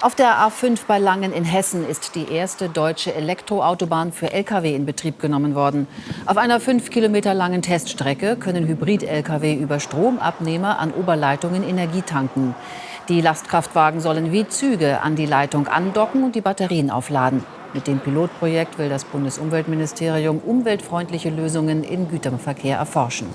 Auf der A5 bei Langen in Hessen ist die erste deutsche Elektroautobahn für Lkw in Betrieb genommen worden. Auf einer fünf Kilometer langen Teststrecke können Hybrid-Lkw über Stromabnehmer an Oberleitungen Energie tanken. Die Lastkraftwagen sollen wie Züge an die Leitung andocken und die Batterien aufladen. Mit dem Pilotprojekt will das Bundesumweltministerium umweltfreundliche Lösungen im Güterverkehr erforschen.